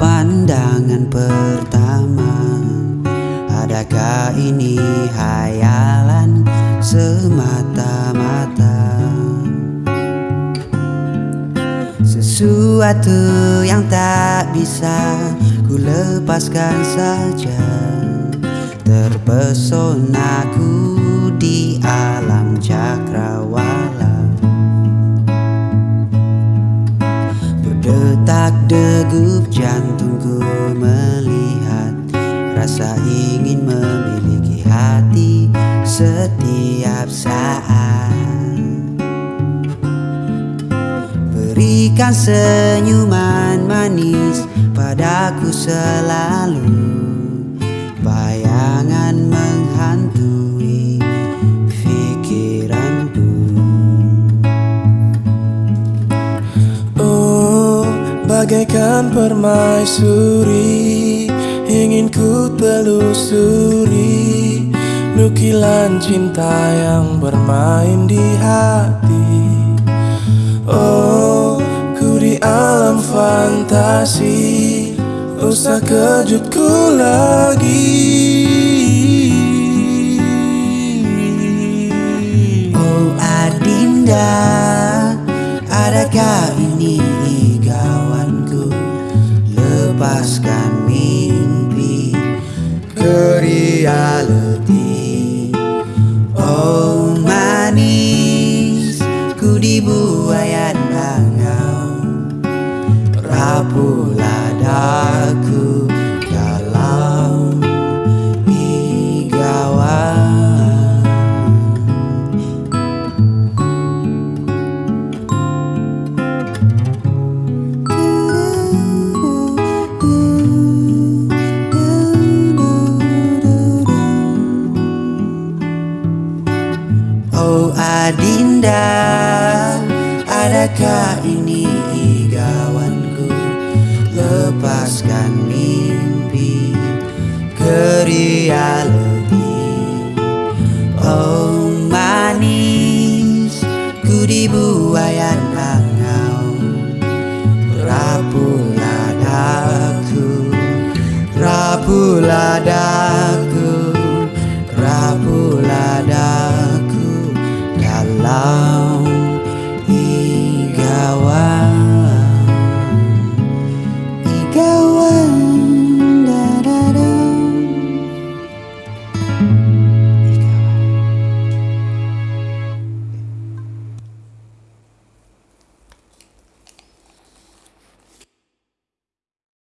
pandangan pertama. Adakah ini hayalan semata-mata? Sesuatu yang tak bisa ku lepaskan saja. Terpesona ku di alam cakrawala. Berdetak degup jantungku melihat Rasa ingin memiliki hati setiap saat. Berikan senyuman manis padaku selalu. Bayangan bagaikan permaisuri Ingin ku telusuri. Nukilan cinta yang bermain di hati. Oh, ku di alam fantasi Usah kejutku lagi. Oh Adinda Adakah ini Lepaskan mimpi ke reality Oh manis Ku dibuayan angau Rapulah Adinda Adakah ini igawanku? Lepaskan mimpi ke reality Oh manis Ku dibuayan angau